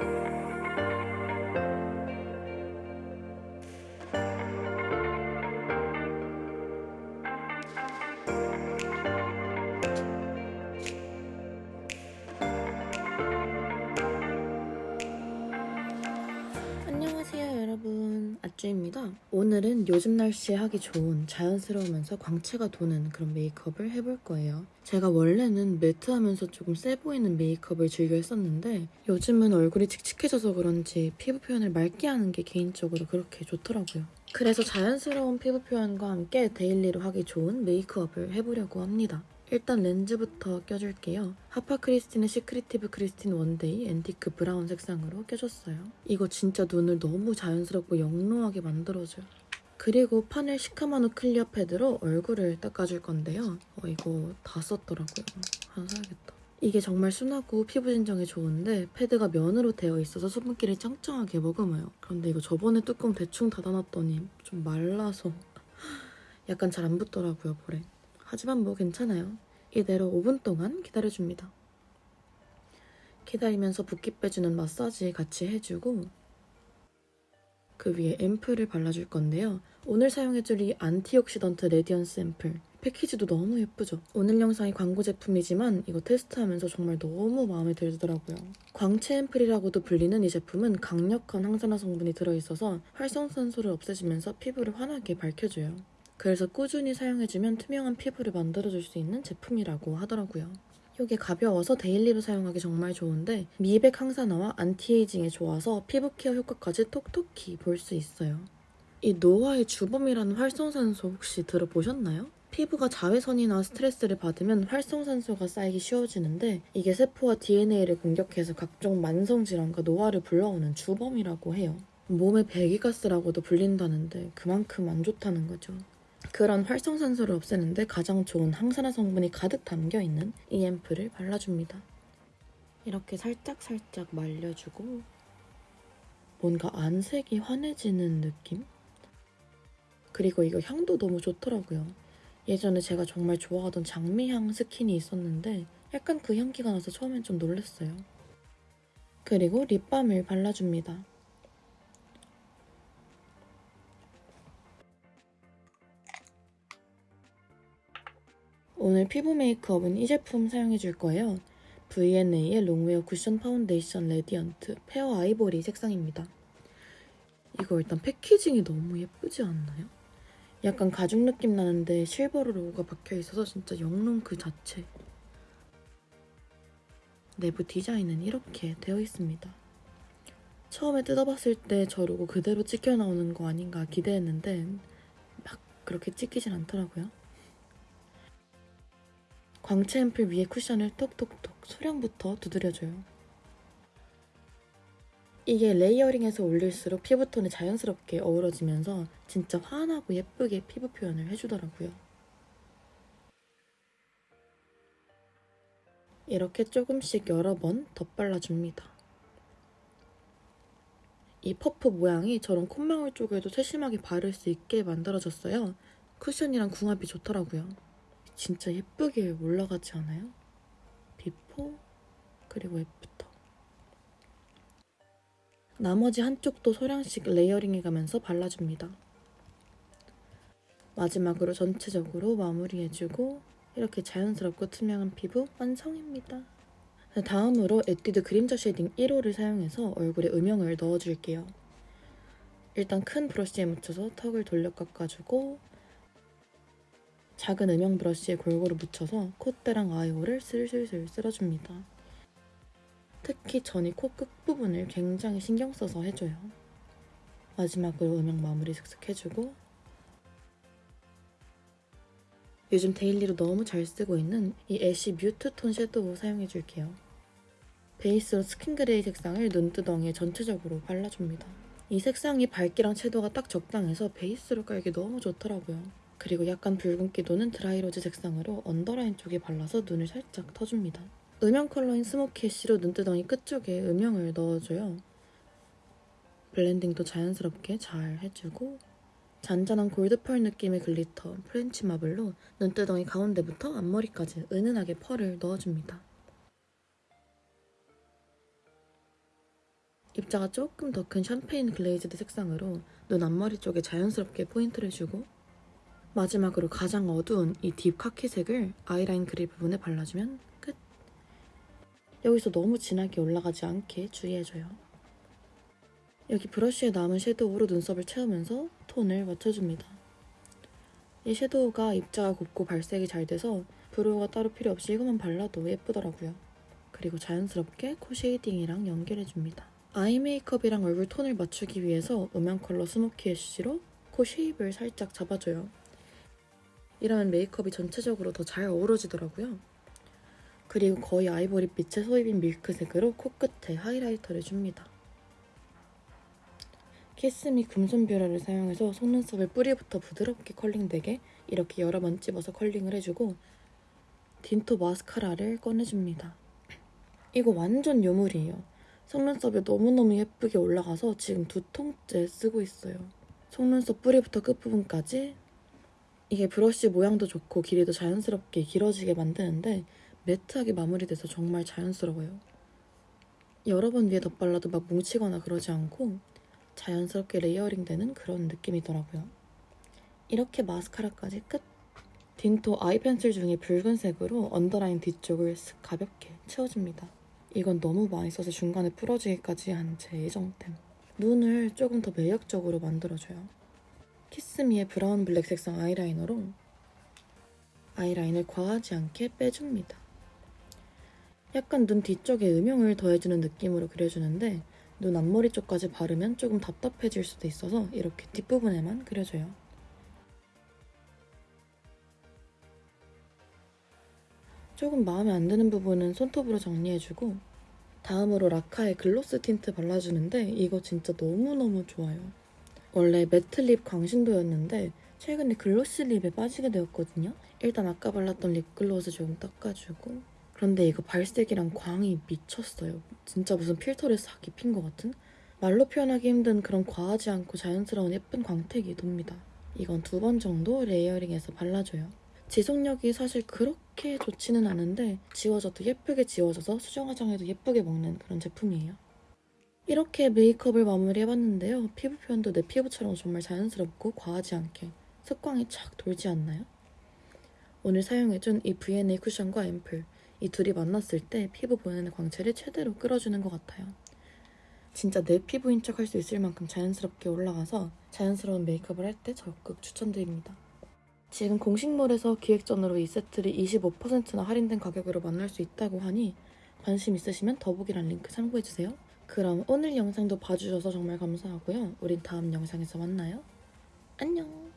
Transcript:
안 아쭈입니다. 오늘은 요즘 날씨에 하기 좋은 자연스러우면서 광채가 도는 그런 메이크업을 해볼 거예요. 제가 원래는 매트하면서 조금 세 보이는 메이크업을 즐겨 했었는데 요즘은 얼굴이 칙칙해져서 그런지 피부 표현을 맑게 하는 게 개인적으로 그렇게 좋더라고요. 그래서 자연스러운 피부 표현과 함께 daily로 하기 좋은 메이크업을 해보려고 합니다 일단 렌즈부터 껴줄게요. 하파 크리스틴의 Secretive Kristin one day antique brown 색상으로 껴줬어요. 이거 진짜 눈을 너무 자연스럽고 영롱하게 만들어줘요. 그리고 파넬 시카마누 clear pad로 얼굴을 닦아줄 건데요. 어, 이거 다 썼더라고요. 하나 사야겠다. 이게 정말 순하고 피부 진정에 좋은데 패드가 면으로 되어 있어서 수분기를 짱짱하게 머금어요. 그런데 이거 저번에 뚜껑 대충 닫아놨더니 좀 말라서 약간 잘 안 붙더라고요, 볼에. 하지만 뭐 괜찮아요. 이대로 5분 동안 기다려줍니다. 기다리면서 붓기 빼주는 마사지 같이 해주고 그 위에 앰플을 발라줄 건데요. 오늘 사용해줄 이 antioxidant radiance 앰플 패키지도 너무 예쁘죠? 오늘 영상이 광고 제품이지만 이거 테스트하면서 정말 너무 마음에 들더라고요. 광채 앰플이라고도 불리는 이 제품은 강력한 항산화 성분이 들어있어서 활성산소를 없애주면서 피부를 환하게 밝혀줘요. 그래서 꾸준히 사용해주면 투명한 피부를 만들어줄 수 있는 제품이라고 하더라고요. 이게 가벼워서 daily로 사용하기 정말 좋은데 미백 항산화와 anti-aging에 좋아서 피부 케어 효과까지 톡톡히 볼 수 있어요. 이 노화의 주범이라는 활성산소 혹시 들어보셨나요? 피부가 자외선이나 스트레스를 받으면 활성산소가 쌓이기 쉬워지는데 이게 세포와 DNA를 공격해서 각종 만성질환과 노화를 불러오는 주범이라고 해요. 몸의 배기가스라고도 불린다는데 그만큼 안 좋다는 거죠. 그런 활성산소를 없애는데 가장 좋은 항산화 성분이 가득 담겨있는 이 앰플을 발라줍니다. 이렇게 살짝살짝 말려주고 뭔가 안색이 환해지는 느낌? 그리고 이거 향도 너무 좋더라고요. 예전에 제가 정말 좋아하던 장미향 스킨이 있었는데 약간 그 향기가 나서 처음엔 좀 놀랐어요. 그리고 립밤을 발라줍니다. 오늘 피부 메이크업은 이 제품 사용해줄 거예요. V&A의 long wear cushion foundation radiant fair ivory 색상입니다. 이거 일단 packaging이 너무 예쁘지 않나요? 약간 가죽 느낌 나는데 실버로 로고가 박혀있어서 진짜 영롱 그 자체. 내부 디자인은 이렇게 되어 있습니다. 처음에 뜯어봤을 때 저 로고 그대로 찍혀 나오는 거 아닌가 기대했는데 막 그렇게 찍히진 않더라고요. 광채 앰플 위에 쿠션을 톡톡톡 소량부터 두드려줘요. 이게 레이어링해서 올릴수록 피부톤이 자연스럽게 어우러지면서 진짜 환하고 예쁘게 피부 표현을 해주더라고요. 이렇게 조금씩 여러 번 덧발라줍니다. 이 퍼프 모양이 저런 콧망울 쪽에도 세심하게 바를 수 있게 만들어졌어요. 쿠션이랑 궁합이 좋더라고요. 진짜 예쁘게 올라가지 않아요? before 그리고 after 나머지 한쪽도 소량씩 layering해가면서 발라줍니다. 마지막으로 전체적으로 마무리해주고 이렇게 자연스럽고 투명한 피부 완성입니다. 다음으로 에뛰드 그림자 shading 1호를 사용해서 얼굴에 음영을 넣어줄게요. 일단 큰 브러쉬에 묻혀서 턱을 돌려 깎아주고 작은 음영 브러쉬에 골고루 묻혀서 콧대랑 eye hole을 슬슬슬 쓸어줍니다. 특히 전 이 코 끝부분을 굉장히 신경 써서 해줘요. 마지막으로 음영 마무리 슥슥 해주고 요즘 daily로 너무 잘 쓰고 있는 이 ash mute 톤 섀도우 사용해줄게요. 베이스로 skin gray 색상을 눈두덩이에 전체적으로 발라줍니다. 이 색상이 밝기랑 채도가 딱 적당해서 베이스로 깔기 너무 좋더라고요. 그리고 약간 붉은 기 도는 dry rose 색상으로 underline 쪽에 발라서 눈을 살짝 터줍니다. 음영 컬러인 smoky ash로 눈두덩이 끝쪽에 음영을 넣어줘요. 블렌딩도 자연스럽게 잘 해주고 잔잔한 gold pearl 느낌의 glitter French marble로 눈두덩이 가운데부터 앞머리까지 은은하게 pearl을 넣어줍니다. 입자가 조금 더 큰 champagne glazed 색상으로 눈 앞머리 쪽에 자연스럽게 포인트를 주고 마지막으로 가장 어두운 이 deep 카키색을 아이라인 그릴 부분에 발라주면 끝. 여기서 너무 진하게 올라가지 않게 주의해줘요. 여기 브러쉬에 남은 섀도우로 눈썹을 채우면서 톤을 맞춰줍니다. 이 섀도우가 입자가 곱고 발색이 잘 돼서 brow가 따로 필요 없이 이것만 발라도 예쁘더라고요. 그리고 자연스럽게 코 shading이랑 연결해줍니다. eye 메이크업이랑 얼굴 톤을 맞추기 위해서 음영 컬러 smoky ash로 코 shape을 살짝 잡아줘요. 이러면 메이크업이 전체적으로 더 잘 어우러지더라고요. 그리고 거의 아이보리빛의 soybean milk색으로 코끝에 highlighter를 줍니다. 키스미 금손 뷰러를 사용해서 속눈썹을 뿌리부터 부드럽게 curling되게 이렇게 여러 번 찝어서 curling을 해주고 딘토 마스카라를 꺼내줍니다. 이거 완전 요물이에요. 속눈썹이 너무너무 예쁘게 올라가서 지금 두 통째 쓰고 있어요. 속눈썹 뿌리부터 끝부분까지 이게 브러쉬 모양도 좋고 길이도 자연스럽게 길어지게 만드는데 matte하게 마무리돼서 정말 자연스러워요. 여러 번 위에 덧발라도 막 뭉치거나 그러지 않고 자연스럽게 layering 되는 그런 느낌이더라고요. 이렇게 마스카라까지 끝! 딘토 eye pencil 중에 붉은색으로 underline 뒤쪽을 쓱 가볍게 채워줍니다. 이건 너무 많이 써서 중간에 부러지기까지 한 제 애정템. 눈을 조금 더 매력적으로 만들어줘요. 키스미의 brown black 색상 아이라이너로 아이라인을 과하지 않게 빼줍니다. 약간 눈 뒤쪽에 음영을 더해주는 느낌으로 그려주는데 눈 앞머리 쪽까지 바르면 조금 답답해질 수도 있어서 이렇게 뒷부분에만 그려줘요. 조금 마음에 안 드는 부분은 손톱으로 정리해주고 다음으로 라카의 gloss tint 발라주는데 이거 진짜 너무너무 좋아요. 원래 matte lip 광신도였는데 최근에 glossy lip에 빠지게 되었거든요. 일단 아까 발랐던 립글로스 조금 닦아주고 그런데 이거 발색이랑 광이 미쳤어요. 진짜 무슨 필터를 싹 입힌 것 같은? 말로 표현하기 힘든 그런 과하지 않고 자연스러운 예쁜 광택이 돕니다. 이건 두 번 정도 레이어링해서 발라줘요. 지속력이 사실 그렇게 좋지는 않은데 지워져도 예쁘게 지워져서 수정 화장에도 예쁘게 먹는 그런 제품이에요. 이렇게 메이크업을 마무리해봤는데요. 피부 표현도 내 피부처럼 정말 자연스럽고 과하지 않게 색광이 착 돌지 않나요? 오늘 사용해준 이 V&A 쿠션과 앰플 이 둘이 만났을 때 피부 보내는 광채를 최대로 끌어주는 것 같아요. 진짜 내 피부인 척 할 수 있을 만큼 자연스럽게 올라가서 자연스러운 메이크업을 할 때 적극 추천드립니다. 지금 공식몰에서 기획전으로 이 세트를 25%나 할인된 가격으로 만날 수 있다고 하니 관심 있으시면 더보기란 링크 참고해주세요. 그럼 오늘 영상도 봐주셔서 정말 감사하고요. 우린 다음 영상에서 만나요. 안녕!